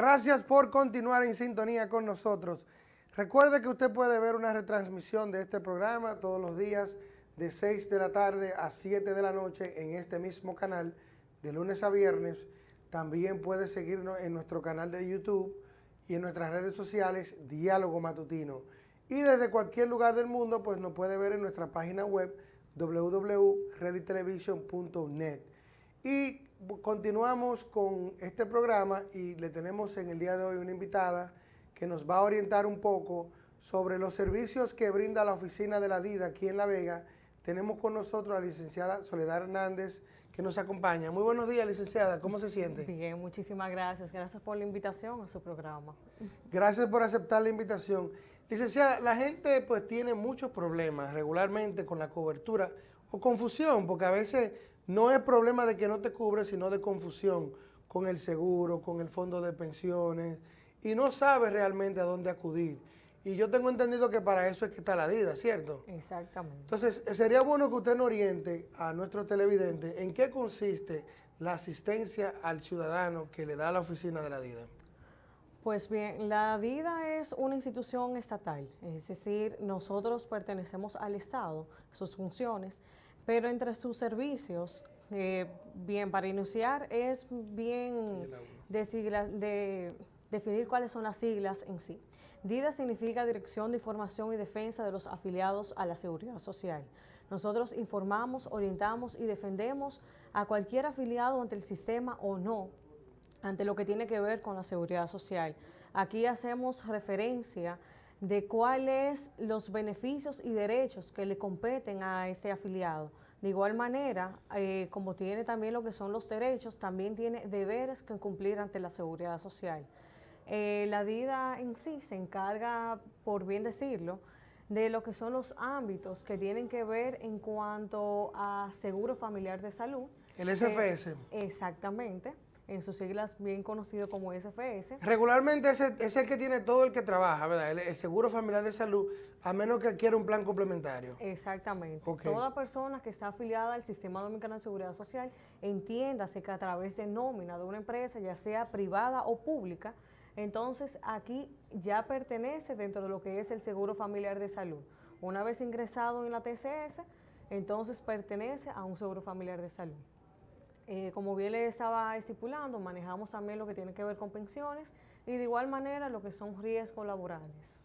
Gracias por continuar en sintonía con nosotros. Recuerde que usted puede ver una retransmisión de este programa todos los días de 6 de la tarde a 7 de la noche en este mismo canal, de lunes a viernes. También puede seguirnos en nuestro canal de YouTube y en nuestras redes sociales, Diálogo Matutino. Y desde cualquier lugar del mundo, pues nos puede ver en nuestra página web www.reditelevision.net. Y continuamos con este programa y le tenemos en el día de hoy una invitada que nos va a orientar un poco sobre los servicios que brinda la oficina de la DIDA aquí en La Vega. Tenemos con nosotros a la licenciada Soledad Hernández, que nos acompaña. Muy buenos días, licenciada. ¿Cómo se siente? Bien, muchísimas gracias. Gracias por la invitación a su programa. Gracias por aceptar la invitación. Licenciada, la gente pues tiene muchos problemas regularmente con la cobertura o confusión, porque a veces no es problema de que no te cubre, sino de confusión con el seguro, con el fondo de pensiones, y no sabe realmente a dónde acudir. Y yo tengo entendido que para eso es que está la DIDA, ¿cierto? Exactamente. Entonces, sería bueno que usted nos oriente a nuestros televidentes en qué consiste la asistencia al ciudadano que le da la oficina de la DIDA. Pues bien, la DIDA es una institución estatal, es decir, nosotros pertenecemos al Estado, sus funciones, pero entre sus servicios, eh, bien, para iniciar es bien de, definir cuáles son las siglas en sí. DIDA significa Dirección de Información y Defensa de los Afiliados a la Seguridad Social. Nosotros informamos, orientamos y defendemos a cualquier afiliado ante el sistema o no, ante lo que tiene que ver con la seguridad social. Aquí hacemos referencia de cuáles los beneficios y derechos que le competen a este afiliado. De igual manera, eh, como tiene también lo que son los derechos, también tiene deberes que cumplir ante la seguridad social. Eh, la DIDA en sí se encarga, por bien decirlo, de lo que son los ámbitos que tienen que ver en cuanto a seguro familiar de salud. El SFS. exactamente en sus siglas bien conocido como SFS. Regularmente ese, es el que tiene todo el que trabaja, ¿verdad? El, Seguro Familiar de Salud, a menos que adquiera un plan complementario. Exactamente. Toda persona que está afiliada al Sistema Dominicano de Seguridad Social, entiéndase que a través de nómina de una empresa, ya sea privada o pública, entonces aquí ya pertenece dentro de lo que es el Seguro Familiar de Salud. Una vez ingresado en la TCS, entonces pertenece a un Seguro Familiar de Salud. Eh, como bien le estaba estipulando, manejamos también lo que tiene que ver con pensiones y de igual manera lo que son riesgos laborales.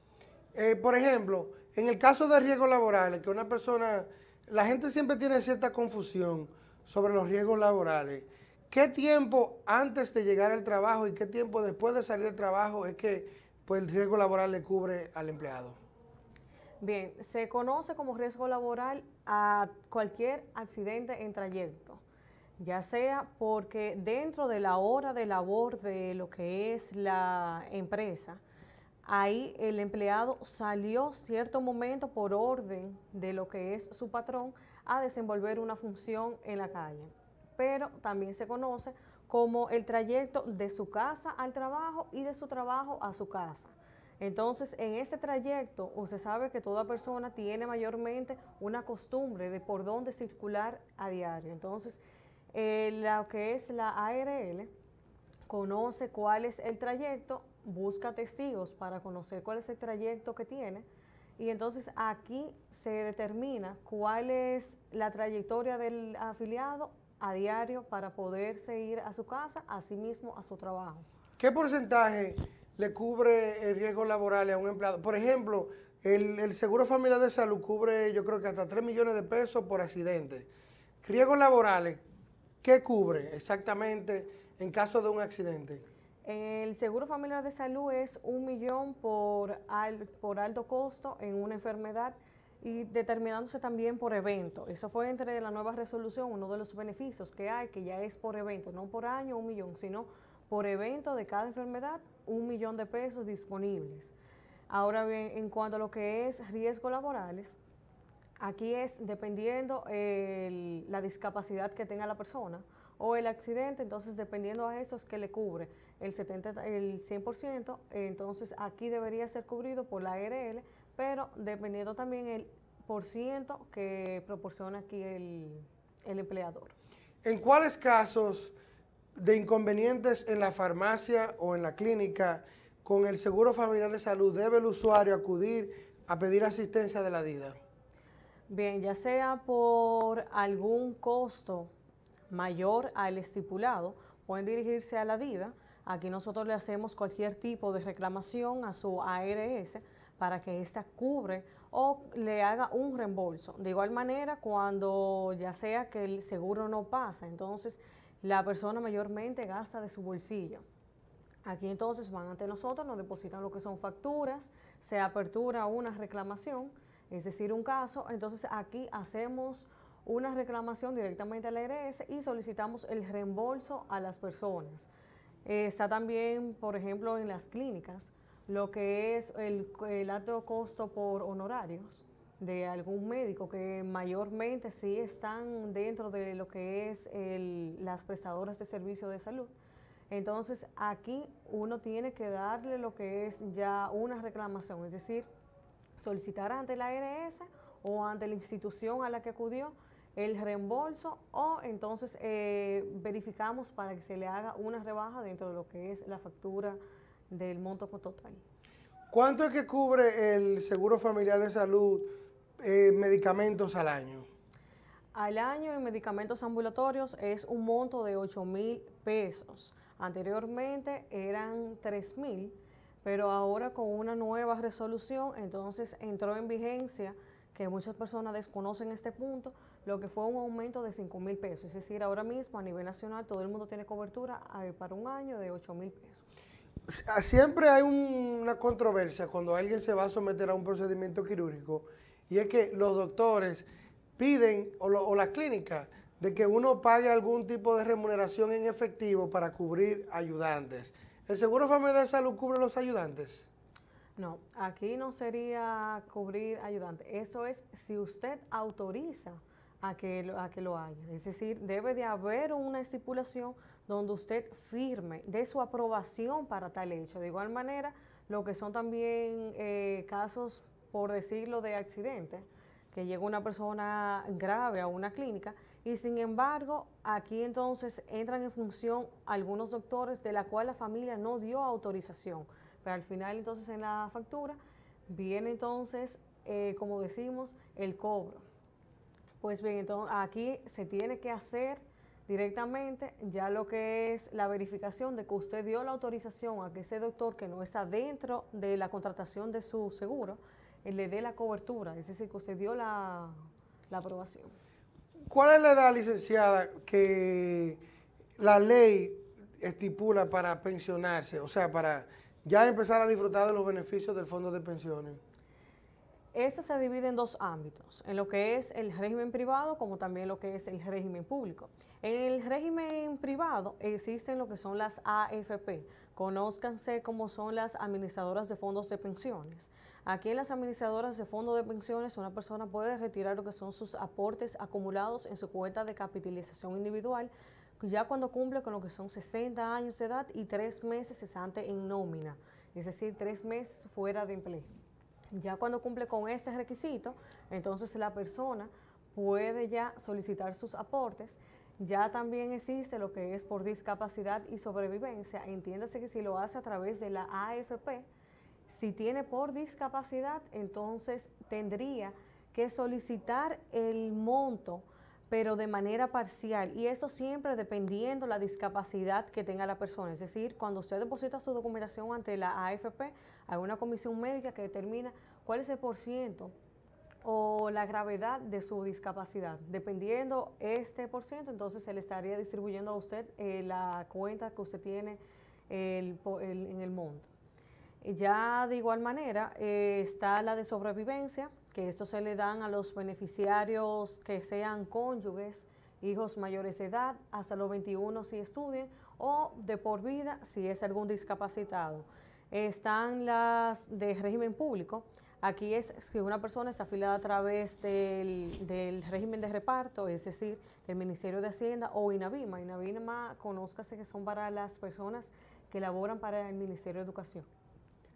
Eh, por ejemplo, en el caso de riesgos laborales, que una persona, la gente siempre tiene cierta confusión sobre los riesgos laborales. ¿Qué tiempo antes de llegar al trabajo y qué tiempo después de salir del trabajo es que pues, el riesgo laboral le cubre al empleado? Bien, se conoce como riesgo laboral a cualquier accidente en trayecto ya sea porque dentro de la hora de labor de lo que es la empresa, ahí el empleado salió cierto momento por orden de lo que es su patrón a desenvolver una función en la calle. Pero también se conoce como el trayecto de su casa al trabajo y de su trabajo a su casa. Entonces, en ese trayecto, usted sabe que toda persona tiene mayormente una costumbre de por dónde circular a diario. Entonces, eh, lo que es la ARL conoce cuál es el trayecto, busca testigos para conocer cuál es el trayecto que tiene y entonces aquí se determina cuál es la trayectoria del afiliado a diario para poderse ir a su casa, asimismo a su trabajo. ¿Qué porcentaje le cubre el riesgo laboral a un empleado? Por ejemplo, el, el Seguro Familiar de Salud cubre yo creo que hasta 3 millones de pesos por accidente. Riesgos laborales, ¿Qué cubre exactamente en caso de un accidente? El seguro familiar de salud es un millón por, alto costo en una enfermedad y determinándose también por evento. Eso fue entre la nueva resolución, uno de los beneficios que hay, que ya es por evento, no por año un millón, sino por evento de cada enfermedad, un millón de pesos disponibles. Ahora bien, en cuanto a lo que es riesgos laborales, Aquí es dependiendo la discapacidad que tenga la persona o el accidente, entonces dependiendo a eso es que le cubre el, 70, el 100%, entonces aquí debería ser cubrido por la ARL, pero dependiendo también el por ciento que proporciona aquí el, el empleador. ¿En cuáles casos de inconvenientes en la farmacia o en la clínica con el Seguro Familiar de Salud, ¿debe el usuario acudir a pedir asistencia de la DIDA? Bien, ya sea por algún costo mayor al estipulado, pueden dirigirse a la DIDA. Aquí nosotros le hacemos cualquier tipo de reclamación a su ARS para que ésta cubre o le haga un reembolso. De igual manera, cuando ya sea que el seguro no pasa, entonces la persona mayormente gasta de su bolsillo. Aquí entonces van ante nosotros, nos depositan lo que son facturas, se apertura una reclamación, es decir, un caso, entonces aquí hacemos una reclamación directamente a la ARS y solicitamos el reembolso a las personas. está también, por ejemplo, en las clínicas, lo que es el, el alto costo por honorarios de algún médico que mayormente sí están dentro de lo que es las prestadoras de servicio de salud. Entonces aquí uno tiene que darle lo que es ya una reclamación, es decir, solicitar ante la ARS o ante la institución a la que acudió el reembolso o entonces eh, verificamos para que se le haga una rebaja dentro de lo que es la factura del monto total. ¿Cuánto es que cubre el Seguro Familiar de Salud eh, medicamentos al año? Al año en medicamentos ambulatorios es un monto de 8 mil pesos. Anteriormente eran 3 mil, pero ahora con una nueva resolución, entonces entró en vigencia, que muchas personas desconocen este punto, lo que fue un aumento de 5 mil pesos. Es decir, ahora mismo a nivel nacional todo el mundo tiene cobertura eh, para un año de 8 mil pesos. Siempre hay una controversia cuando alguien se va a someter a un procedimiento quirúrgico y es que los doctores piden, o, o las clínicas, de que uno pague algún tipo de remuneración en efectivo para cubrir ayudantes. ¿El Seguro Familiar de Salud cubre los ayudantes? No, aquí no sería cubrir ayudantes. Eso es si usted autoriza a que, a que lo haya. Es decir, debe de haber una estipulación donde usted firme, de su aprobación para tal hecho. De igual manera, lo que son también eh, casos, por decirlo, de accidente, que llega una persona grave a una clínica y sin embargo aquí entonces entran en función algunos doctores de la cual la familia no dio autorización, pero al final entonces en la factura viene entonces, eh, como decimos, el cobro. Pues bien, entonces aquí se tiene que hacer directamente ya lo que es la verificación de que usted dio la autorización a que ese doctor que no está dentro de la contratación de su seguro, eh, le dé la cobertura, es decir, que usted dio la, la aprobación. ¿Cuál es la edad, licenciada, que la ley estipula para pensionarse? O sea, para ya empezar a disfrutar de los beneficios del fondo de pensiones. Este se divide en dos ámbitos, en lo que es el régimen privado como también lo que es el régimen público. En el régimen privado existen lo que son las AFP, conózcanse como son las administradoras de fondos de pensiones. Aquí en las administradoras de fondos de pensiones una persona puede retirar lo que son sus aportes acumulados en su cuenta de capitalización individual ya cuando cumple con lo que son 60 años de edad y tres meses cesante en nómina, es decir, tres meses fuera de empleo. Ya cuando cumple con este requisito, entonces la persona puede ya solicitar sus aportes. Ya también existe lo que es por discapacidad y sobrevivencia. Entiéndase que si lo hace a través de la AFP, si tiene por discapacidad, entonces tendría que solicitar el monto, pero de manera parcial. Y eso siempre dependiendo la discapacidad que tenga la persona. Es decir, cuando usted deposita su documentación ante la AFP, hay una comisión médica que determina cuál es el porciento o la gravedad de su discapacidad. Dependiendo este por ciento, entonces se le estaría distribuyendo a usted eh, la cuenta que usted tiene en el monto. Ya de igual manera eh, está la de sobrevivencia, que esto se le dan a los beneficiarios que sean cónyuges, hijos mayores de edad, hasta los 21 si estudien, o de por vida si es algún discapacitado están las de régimen público. Aquí es que una persona está afiliada a través del, régimen de reparto, es decir, del Ministerio de Hacienda o INAVIMA. INAVIMA, conózcase que son para las personas que laboran para el Ministerio de Educación.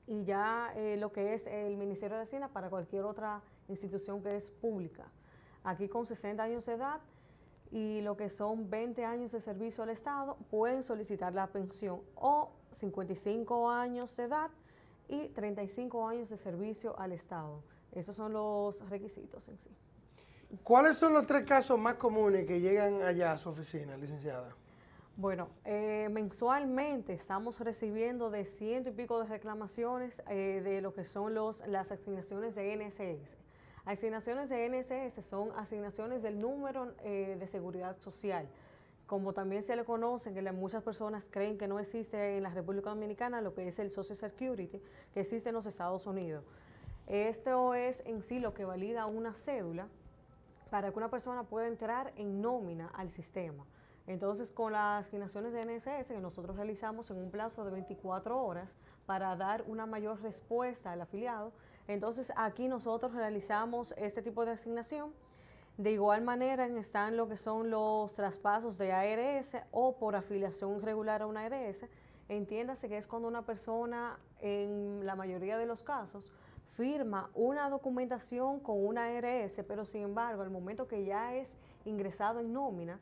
Y ya eh, lo que es el Ministerio de Hacienda para cualquier otra institución que es pública. Aquí con 60 años de edad y lo que son 20 años de servicio al Estado pueden solicitar la pensión o 55 años de edad y 35 años de servicio al Estado. Esos son los requisitos en sí. ¿Cuáles son los tres casos más comunes que llegan allá a su oficina, licenciada? Bueno, eh, mensualmente estamos recibiendo de ciento y pico de reclamaciones eh, de lo que son los, las asignaciones de NSS. Asignaciones de NSS son asignaciones del número eh, de seguridad social. Como también se le conoce, que muchas personas creen que no existe en la República Dominicana lo que es el Social Security, que existe en los Estados Unidos. Esto es en sí lo que valida una cédula para que una persona pueda entrar en nómina al sistema. Entonces, con las asignaciones de NSS que nosotros realizamos en un plazo de 24 horas para dar una mayor respuesta al afiliado, entonces aquí nosotros realizamos este tipo de asignación. De igual manera están lo que son los traspasos de ARS o por afiliación regular a una ARS. Entiéndase que es cuando una persona, en la mayoría de los casos, firma una documentación con una ARS, pero sin embargo, al momento que ya es ingresado en nómina,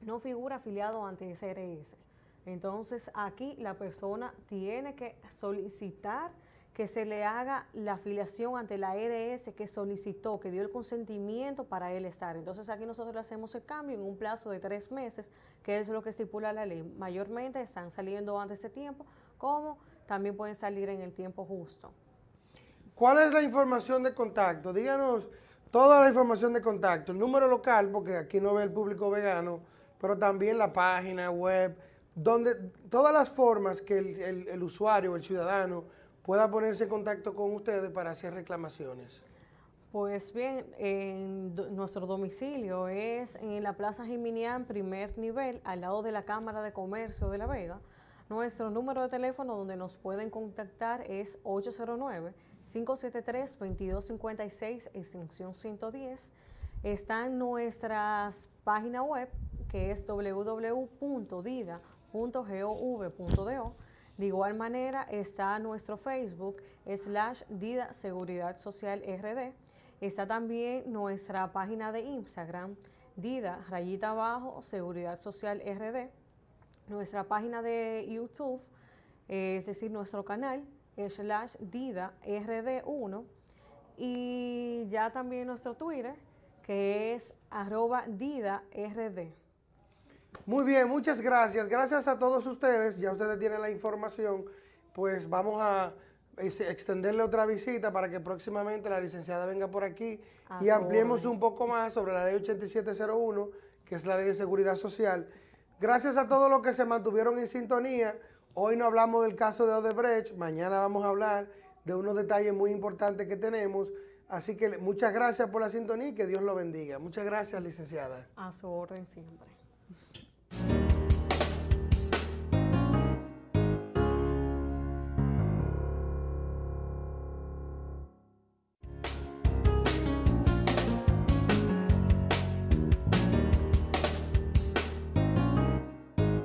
no figura afiliado ante ese ARS. Entonces, aquí la persona tiene que solicitar que se le haga la afiliación ante la ARS que solicitó, que dio el consentimiento para él estar. Entonces aquí nosotros le hacemos el cambio en un plazo de tres meses, que es lo que estipula la ley. Mayormente están saliendo antes de tiempo, como también pueden salir en el tiempo justo. ¿Cuál es la información de contacto? Díganos toda la información de contacto, el número local, porque aquí no ve el público vegano, pero también la página web, donde todas las formas que el, el usuario, el ciudadano, pueda ponerse en contacto con ustedes para hacer reclamaciones. Pues bien, en nuestro domicilio es en la Plaza Jiminián, primer nivel, al lado de la Cámara de Comercio de La Vega. Nuestro número de teléfono donde nos pueden contactar es 809-573-2256, extensión 110. Está en nuestra página web, que es www.dida.gov.do de igual manera está nuestro Facebook, slash Dida Seguridad Social RD. Está también nuestra página de Instagram, Dida, rayita abajo, Seguridad Social RD. Nuestra página de YouTube, es decir, nuestro canal, slash Dida RD1. Y ya también nuestro Twitter, que es arroba Dida RD. Muy bien, muchas gracias. Gracias a todos ustedes. Ya ustedes tienen la información. Pues vamos a este, extenderle otra visita para que próximamente la licenciada venga por aquí y ampliemos un poco más sobre la ley 8701, que es la ley de seguridad social. Gracias a todos los que se mantuvieron en sintonía. Hoy no hablamos del caso de Odebrecht, mañana vamos a hablar de unos detalles muy importantes que tenemos. Así que muchas gracias por la sintonía y que Dios lo bendiga. Muchas gracias, licenciada. A su orden siempre.